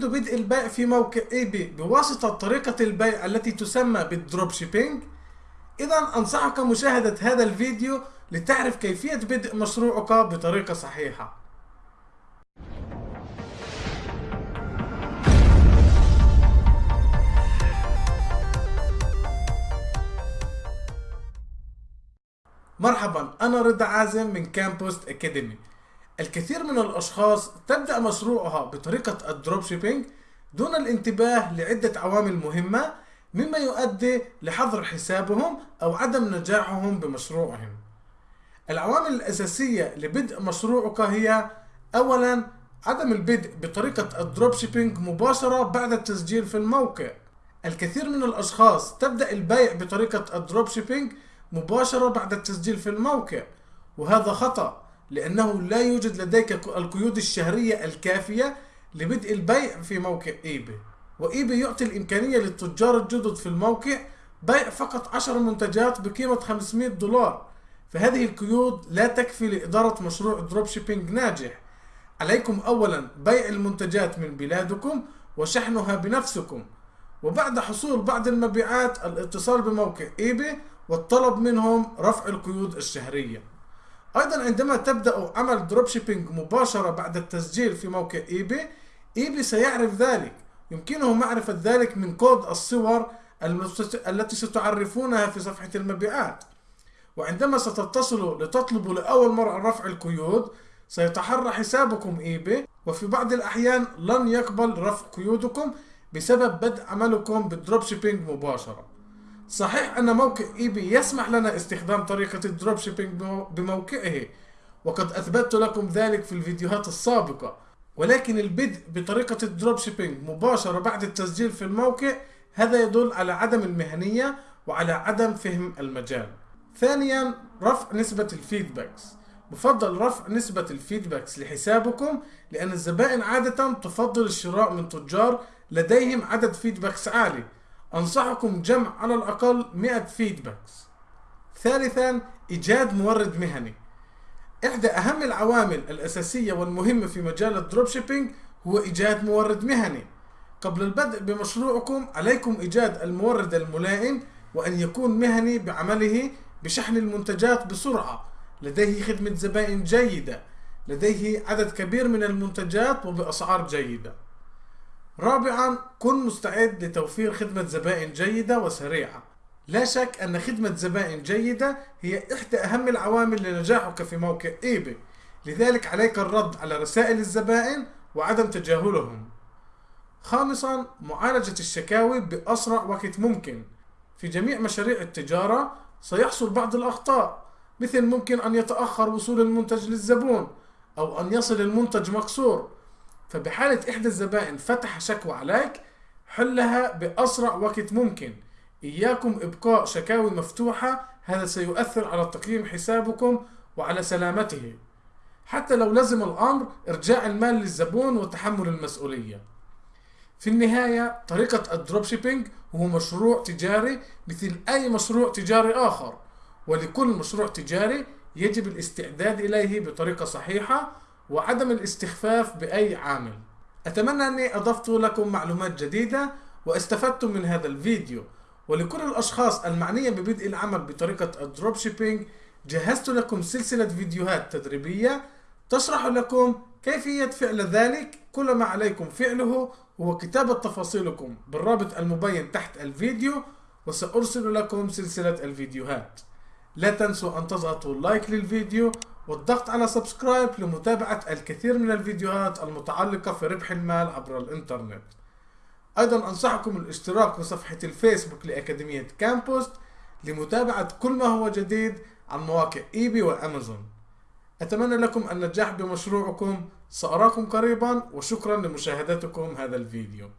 تريد بدء البيع في موقع eBay بواسطة طريقة البيع التي تسمى بال dropshipping؟ إذا أنصحك مشاهدة هذا الفيديو لتعرف كيفية بدء مشروعك بطريقة صحيحة. مرحبا أنا رضا عازم من كامبوست أكاديمي. الكثير من الأشخاص تبدأ مشروعها بطريقة ال dropshipping دون الانتباه لعدة عوامل مهمة مما يؤدي لحظر حسابهم أو عدم نجاحهم بمشروعهم. العوامل الأساسية لبدء مشروعك هي أولا عدم البدء بطريقة ال dropshipping مباشرة بعد التسجيل في الموقع. الكثير من الأشخاص تبدأ البيع بطريقة ال dropshipping مباشرة بعد التسجيل في الموقع وهذا خطأ لأنه لا يوجد لديك القيود الشهرية الكافية لبدء البيع في موقع eBay. و eBay يعطي الإمكانية للتجار الجدد في الموقع بيع فقط 10 منتجات بقيمة 500 دولار. فهذه القيود لا تكفي لإدارة مشروع dropshipping ناجح. عليكم أولا بيع المنتجات من بلادكم وشحنها بنفسكم. وبعد حصول بعض المبيعات الاتصال بموقع eBay والطلب منهم رفع القيود الشهرية. أيضا عندما تبدأ عمل dropshipping مباشرة بعد التسجيل في موقع eBay eBay سيعرف ذلك. يمكنه معرفة ذلك من كود الصور التي ستعرفونها في صفحة المبيعات. وعندما ستتصلوا لتطلبوا لأول مرة رفع القيود سيتحرى حسابكم eBay وفي بعض الأحيان لن يقبل رفع قيودكم بسبب بدء عملكم بال dropshipping مباشرة. صحيح أن موقع eBay يسمح لنا استخدام طريقة ال dropshipping بموقعه وقد أثبتت لكم ذلك في الفيديوهات السابقة. ولكن البدء بطريقة ال dropshipping مباشرة بعد التسجيل في الموقع هذا يدل على عدم المهنية وعلى عدم فهم المجال. ثانيا رفع نسبة ال feedbacks. بفضل رفع نسبة ال feedbacks لحسابكم لأن الزبائن عادة تفضل الشراء من تجار لديهم عدد feedbacks عالي. أنصحكم جمع على الأقل 100 feedbacks ثالثا إيجاد مورد مهني. إحدى أهم العوامل الأساسية والمهمة في مجال ال dropshipping هو إيجاد مورد مهني. قبل البدء بمشروعكم عليكم إيجاد المورد الملائم وأن يكون مهني بعمله بشحن المنتجات بسرعة. لديه خدمة زبائن جيدة. لديه عدد كبير من المنتجات وبأسعار جيدة. رابعا كن مستعد لتوفير خدمة زبائن جيدة وسريعة. لا شك أن خدمة زبائن جيدة هي إحدى أهم العوامل لنجاحك في موقع إيباي لذلك عليك الرد على رسائل الزبائن وعدم تجاهلهم. خامسا معالجة الشكاوي بأسرع وقت ممكن. في جميع مشاريع التجارة سيحصل بعض الأخطاء مثل ممكن أن يتأخر وصول المنتج للزبون أو أن يصل المنتج مكسور فبحالة إحدى الزبائن فتح شكوى عليك حلها بأسرع وقت ممكن. إياكم إبقاء شكاوي مفتوحة هذا سيؤثر على تقييم حسابكم وعلى سلامته. حتى لو لزم الأمر إرجاع المال للزبون وتحمل المسؤولية. في النهاية طريقة ال dropshipping هو مشروع تجاري مثل أي مشروع تجاري آخر ولكل مشروع تجاري يجب الاستعداد إليه بطريقة صحيحة وعدم الاستخفاف بأي عامل. أتمنى أني أضفت لكم معلومات جديدة واستفدتم من هذا الفيديو. ولكل الأشخاص المعنية ببدء العمل بطريقة ال dropshipping جهزت لكم سلسلة فيديوهات تدريبية تشرح لكم كيفية فعل ذلك. كل ما عليكم فعله هو كتابة تفاصيلكم بالرابط المبين تحت الفيديو وسأرسل لكم سلسلة الفيديوهات. لا تنسوا أن تضغطوا like للفيديو والضغط على subscribe لمتابعة الكثير من الفيديوهات المتعلقة في ربح المال عبر الإنترنت. أيضا أنصحكم الاشتراك في صفحة الفيسبوك لأكاديمية كامبوست لمتابعة كل ما هو جديد عن مواقع إيبي وأمازون. أتمنى لكم النجاح بمشروعكم سأراكم قريبا وشكرا لمشاهدتكم هذا الفيديو.